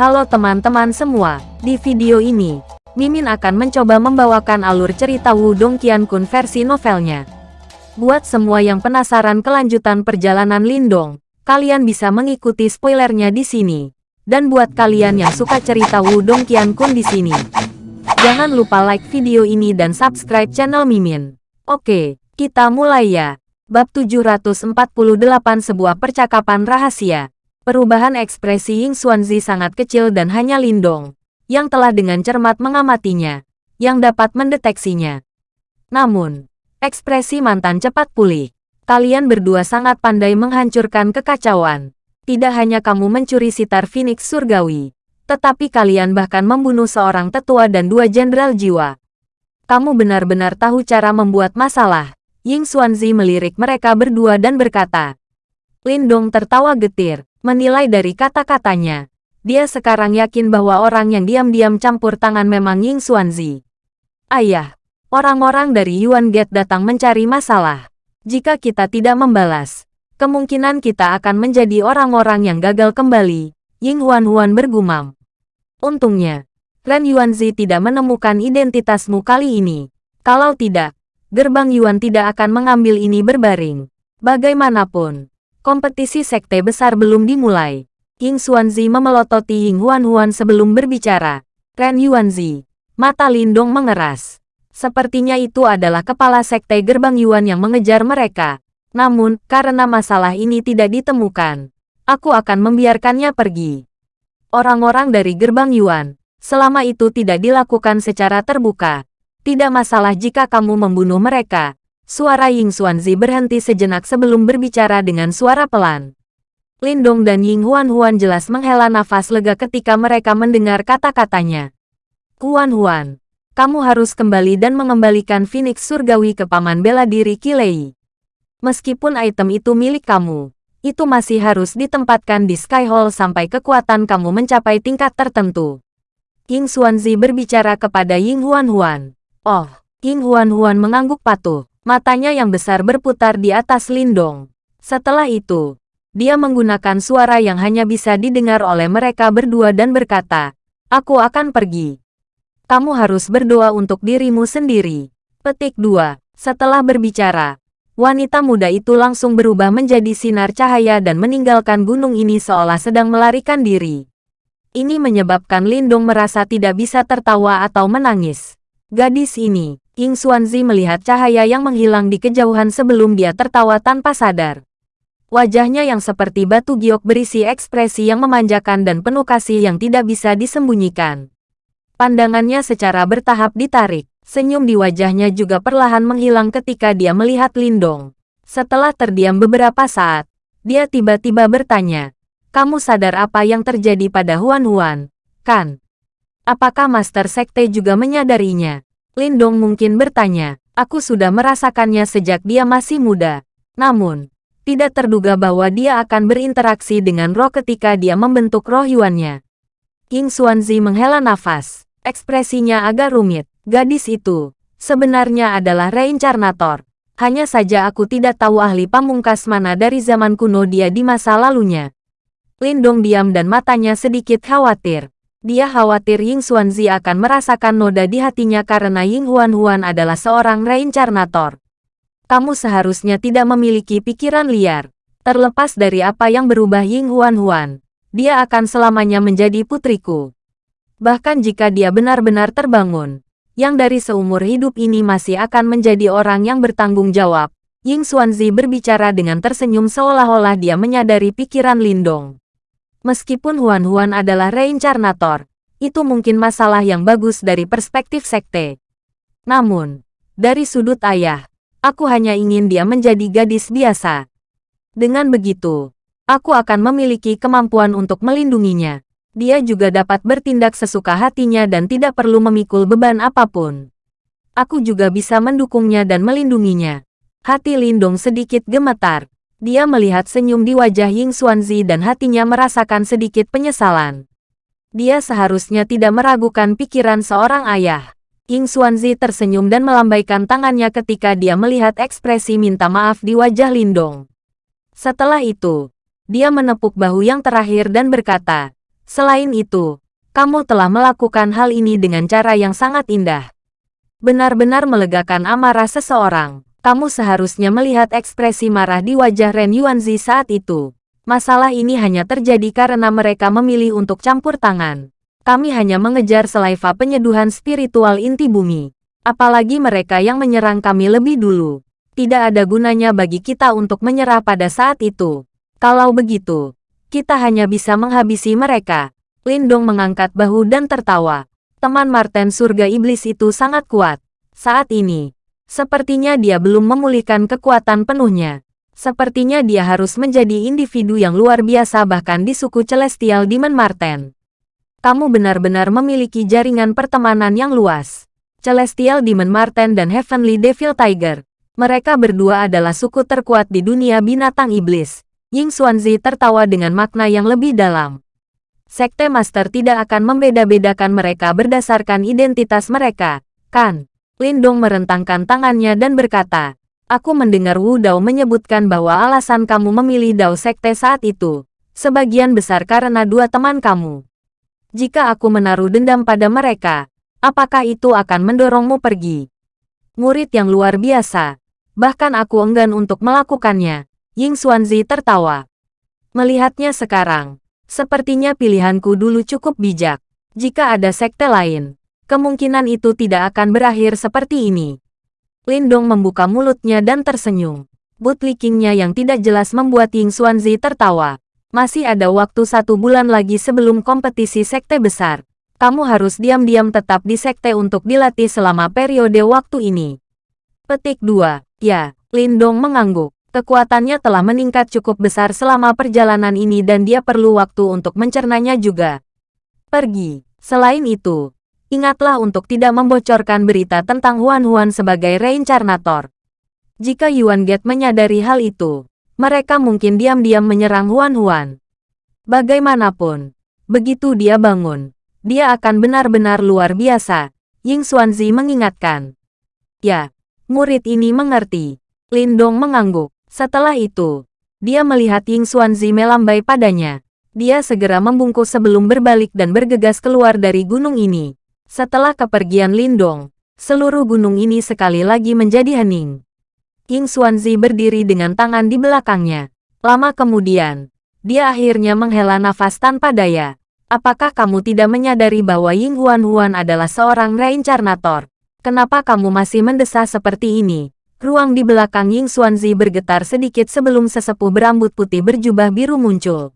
Halo teman-teman semua, di video ini, Mimin akan mencoba membawakan alur cerita Wudong Qiankun versi novelnya. Buat semua yang penasaran kelanjutan perjalanan Lindong, kalian bisa mengikuti spoilernya di sini. Dan buat kalian yang suka cerita Wudong Qiankun di sini, jangan lupa like video ini dan subscribe channel Mimin. Oke, kita mulai ya. Bab 748 Sebuah Percakapan Rahasia Perubahan ekspresi Ying Xuanzi sangat kecil dan hanya Lindong, yang telah dengan cermat mengamatinya, yang dapat mendeteksinya. Namun, ekspresi mantan cepat pulih. Kalian berdua sangat pandai menghancurkan kekacauan. Tidak hanya kamu mencuri sitar Phoenix Surgawi, tetapi kalian bahkan membunuh seorang tetua dan dua jenderal jiwa. Kamu benar-benar tahu cara membuat masalah. Ying Xuanzi melirik mereka berdua dan berkata. Lindong tertawa getir, Menilai dari kata-katanya, dia sekarang yakin bahwa orang yang diam-diam campur tangan memang Ying Xuanzi. Ayah, orang-orang dari Yuan Gate datang mencari masalah. Jika kita tidak membalas, kemungkinan kita akan menjadi orang-orang yang gagal kembali, Ying Huan-Huan bergumam. Untungnya, Ren Yuanzi tidak menemukan identitasmu kali ini. Kalau tidak, gerbang Yuan tidak akan mengambil ini berbaring. Bagaimanapun, Kompetisi sekte besar belum dimulai. King Xuanzi memelototi Ying Huan-Huan sebelum berbicara. Ren Yuanzi. Mata Lindong mengeras. Sepertinya itu adalah kepala sekte gerbang Yuan yang mengejar mereka. Namun, karena masalah ini tidak ditemukan, aku akan membiarkannya pergi. Orang-orang dari gerbang Yuan, selama itu tidak dilakukan secara terbuka. Tidak masalah jika kamu membunuh mereka, Suara Ying Xuanzi berhenti sejenak sebelum berbicara dengan suara pelan. Lindong dan Ying Huan-Huan jelas menghela nafas lega ketika mereka mendengar kata-katanya. Huan-Huan, kamu harus kembali dan mengembalikan Phoenix Surgawi ke Paman Bela Diri Kilei. Meskipun item itu milik kamu, itu masih harus ditempatkan di Sky Hall sampai kekuatan kamu mencapai tingkat tertentu. Ying Xuanzi berbicara kepada Ying Huan-Huan. Oh, Ying Huan-Huan mengangguk patuh. Matanya yang besar berputar di atas Lindong. Setelah itu, dia menggunakan suara yang hanya bisa didengar oleh mereka berdua dan berkata, Aku akan pergi. Kamu harus berdoa untuk dirimu sendiri. Petik 2. Setelah berbicara, wanita muda itu langsung berubah menjadi sinar cahaya dan meninggalkan gunung ini seolah sedang melarikan diri. Ini menyebabkan Lindong merasa tidak bisa tertawa atau menangis. Gadis ini, Ying Xuanzi melihat cahaya yang menghilang di kejauhan sebelum dia tertawa tanpa sadar. Wajahnya yang seperti batu giok berisi ekspresi yang memanjakan dan penuh kasih yang tidak bisa disembunyikan. Pandangannya secara bertahap ditarik. Senyum di wajahnya juga perlahan menghilang ketika dia melihat Lindong. Setelah terdiam beberapa saat, dia tiba-tiba bertanya, Kamu sadar apa yang terjadi pada Huan Huan, kan? Apakah Master Sekte juga menyadarinya? Lindong mungkin bertanya, aku sudah merasakannya sejak dia masih muda. Namun, tidak terduga bahwa dia akan berinteraksi dengan roh ketika dia membentuk roh Yuannya. King Xuanzi menghela nafas. Ekspresinya agak rumit. Gadis itu, sebenarnya adalah reincarnator. Hanya saja aku tidak tahu ahli pamungkas mana dari zaman kuno dia di masa lalunya. Lindong diam dan matanya sedikit khawatir. Dia khawatir Ying Xuanzi akan merasakan noda di hatinya karena Ying Huan-Huan adalah seorang reincarnator. Kamu seharusnya tidak memiliki pikiran liar. Terlepas dari apa yang berubah Ying Huan-Huan, dia akan selamanya menjadi putriku. Bahkan jika dia benar-benar terbangun, yang dari seumur hidup ini masih akan menjadi orang yang bertanggung jawab. Ying Xuanzi berbicara dengan tersenyum seolah-olah dia menyadari pikiran Lindong. Meskipun Huan-Huan adalah reincarnator, itu mungkin masalah yang bagus dari perspektif sekte. Namun, dari sudut ayah, aku hanya ingin dia menjadi gadis biasa. Dengan begitu, aku akan memiliki kemampuan untuk melindunginya. Dia juga dapat bertindak sesuka hatinya dan tidak perlu memikul beban apa pun. Aku juga bisa mendukungnya dan melindunginya. Hati Lindong sedikit gemetar. Dia melihat senyum di wajah Ying Xuanzi dan hatinya merasakan sedikit penyesalan. Dia seharusnya tidak meragukan pikiran seorang ayah. Ying Xuanzi tersenyum dan melambaikan tangannya ketika dia melihat ekspresi minta maaf di wajah Lindong. Setelah itu, dia menepuk bahu yang terakhir dan berkata, Selain itu, kamu telah melakukan hal ini dengan cara yang sangat indah. Benar-benar melegakan amarah seseorang. Kamu seharusnya melihat ekspresi marah di wajah Ren Yuanzi saat itu. Masalah ini hanya terjadi karena mereka memilih untuk campur tangan. Kami hanya mengejar selaiva penyeduhan spiritual inti bumi. Apalagi mereka yang menyerang kami lebih dulu. Tidak ada gunanya bagi kita untuk menyerah pada saat itu. Kalau begitu, kita hanya bisa menghabisi mereka. Lindong mengangkat bahu dan tertawa. Teman Martin surga iblis itu sangat kuat. Saat ini, sepertinya dia belum memulihkan kekuatan penuhnya. Sepertinya dia harus menjadi individu yang luar biasa bahkan di suku Celestial Demon Marten. Kamu benar-benar memiliki jaringan pertemanan yang luas. Celestial Demon Marten dan Heavenly Devil Tiger. Mereka berdua adalah suku terkuat di dunia binatang iblis. Ying Xuanzi tertawa dengan makna yang lebih dalam. Sekte Master tidak akan membeda-bedakan mereka berdasarkan identitas mereka, kan? Lindong merentangkan tangannya dan berkata, Aku mendengar Wu Dao menyebutkan bahwa alasan kamu memilih Dao Sekte saat itu, sebagian besar karena dua teman kamu. Jika aku menaruh dendam pada mereka, apakah itu akan mendorongmu pergi? Murid yang luar biasa. Bahkan aku enggan untuk melakukannya. Ying Xuanzi tertawa. Melihatnya sekarang, Sepertinya pilihanku dulu cukup bijak. Jika ada sekte lain, kemungkinan itu tidak akan berakhir seperti ini. Lindong membuka mulutnya dan tersenyum. Bootlickingnya yang tidak jelas membuat Ying Xuanzi tertawa. Masih ada waktu satu bulan lagi sebelum kompetisi sekte besar. Kamu harus diam-diam tetap di sekte untuk dilatih selama periode waktu ini. Petik 2. Ya, Lindong mengangguk. Kekuatannya telah meningkat cukup besar selama perjalanan ini dan dia perlu waktu untuk mencernanya juga. Pergi. Selain itu, ingatlah untuk tidak membocorkan berita tentang Huan-Huan sebagai reincarnator. Jika Yuan Get menyadari hal itu, mereka mungkin diam-diam menyerang Huan-Huan. Bagaimanapun, begitu dia bangun, dia akan benar-benar luar biasa, Ying Xuanzi mengingatkan. Ya, murid ini mengerti. Lindong mengangguk. Setelah itu, dia melihat Ying Xuanzi melambai padanya. Dia segera membungkuk sebelum berbalik dan bergegas keluar dari gunung ini. Setelah kepergian Lindong, seluruh gunung ini sekali lagi menjadi hening. Ying Xuanzi berdiri dengan tangan di belakangnya. Lama kemudian, dia akhirnya menghela nafas tanpa daya. Apakah kamu tidak menyadari bahwa Ying Huan Huan adalah seorang reincarnator? Kenapa kamu masih mendesah seperti ini? Ruang di belakang Ying Xuanzi bergetar sedikit sebelum sesepuh berambut putih berjubah biru muncul.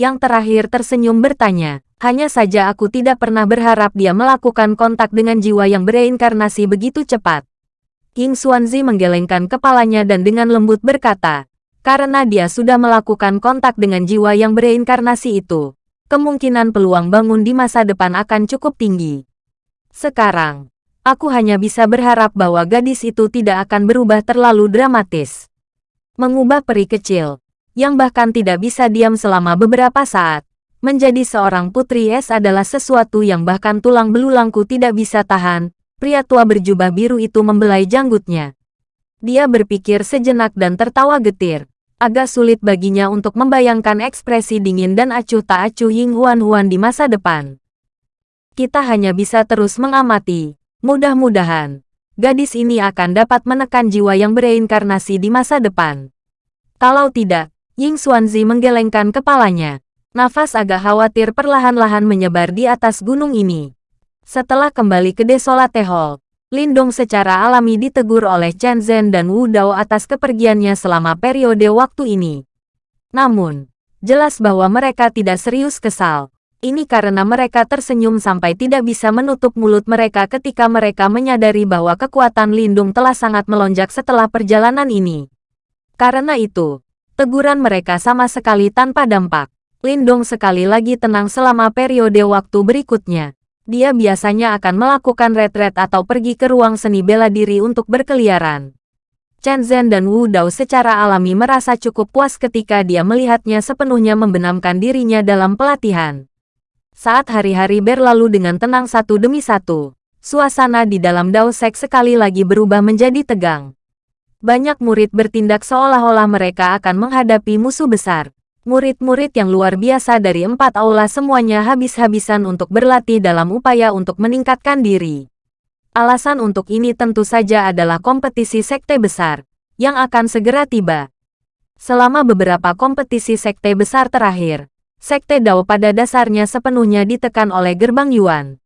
Yang terakhir tersenyum bertanya, hanya saja aku tidak pernah berharap dia melakukan kontak dengan jiwa yang bereinkarnasi begitu cepat. Ying Xuanzi menggelengkan kepalanya dan dengan lembut berkata, karena dia sudah melakukan kontak dengan jiwa yang bereinkarnasi itu, kemungkinan peluang bangun di masa depan akan cukup tinggi. Sekarang, Aku hanya bisa berharap bahwa gadis itu tidak akan berubah terlalu dramatis. Mengubah peri kecil, yang bahkan tidak bisa diam selama beberapa saat, menjadi seorang putri es adalah sesuatu yang bahkan tulang belulangku tidak bisa tahan, pria tua berjubah biru itu membelai janggutnya. Dia berpikir sejenak dan tertawa getir. Agak sulit baginya untuk membayangkan ekspresi dingin dan acuh tak acuh Ying Huan Huan di masa depan. Kita hanya bisa terus mengamati, Mudah-mudahan, gadis ini akan dapat menekan jiwa yang bereinkarnasi di masa depan. Kalau tidak, Ying Xuanzi menggelengkan kepalanya. Nafas agak khawatir perlahan-lahan menyebar di atas gunung ini. Setelah kembali ke Desolate Hall, Lindong secara alami ditegur oleh Chen Zhen dan Wu Dao atas kepergiannya selama periode waktu ini. Namun, jelas bahwa mereka tidak serius kesal. Ini karena mereka tersenyum sampai tidak bisa menutup mulut mereka ketika mereka menyadari bahwa kekuatan lindung telah sangat melonjak setelah perjalanan ini. Karena itu, teguran mereka sama sekali tanpa dampak. Lindung sekali lagi tenang selama periode waktu berikutnya. Dia biasanya akan melakukan retret atau pergi ke ruang seni bela diri untuk berkeliaran. Chen Zhen dan Wu Dao secara alami merasa cukup puas ketika dia melihatnya sepenuhnya membenamkan dirinya dalam pelatihan. Saat hari-hari berlalu dengan tenang satu demi satu, suasana di dalam Dao Sek sekali lagi berubah menjadi tegang. Banyak murid bertindak seolah-olah mereka akan menghadapi musuh besar. Murid-murid yang luar biasa dari empat aula semuanya habis-habisan untuk berlatih dalam upaya untuk meningkatkan diri. Alasan untuk ini tentu saja adalah kompetisi sekte besar, yang akan segera tiba. Selama beberapa kompetisi sekte besar terakhir, sekte Dao pada dasarnya sepenuhnya ditekan oleh gerbang Yuan.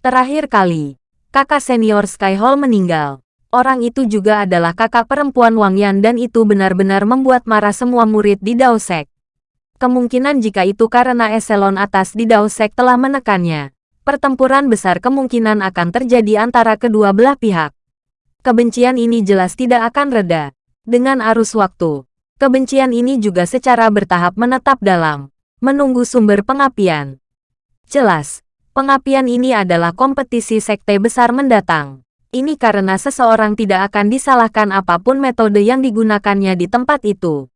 Terakhir kali, kakak senior Sky Hall meninggal. Orang itu juga adalah kakak perempuan Wang Yan dan itu benar-benar membuat marah semua murid di Dao Sek. Kemungkinan jika itu karena eselon atas di Daosek telah menekannya. Pertempuran besar kemungkinan akan terjadi antara kedua belah pihak. Kebencian ini jelas tidak akan reda. Dengan arus waktu, kebencian ini juga secara bertahap menetap dalam, menunggu sumber pengapian. Jelas, pengapian ini adalah kompetisi sekte besar mendatang. Ini karena seseorang tidak akan disalahkan apa pun metode yang digunakannya di tempat itu.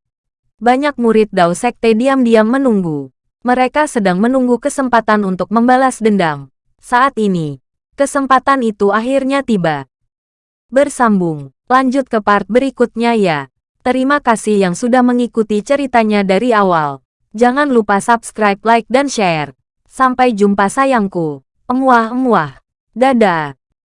Banyak murid Dao Sekte diam-diam menunggu. Mereka sedang menunggu kesempatan untuk membalas dendam. Saat ini, kesempatan itu akhirnya tiba. Bersambung, lanjut ke part berikutnya ya. Terima kasih yang sudah mengikuti ceritanya dari awal. Jangan lupa subscribe, like, dan share. Sampai jumpa sayangku. Emuah-emuah. Dadah.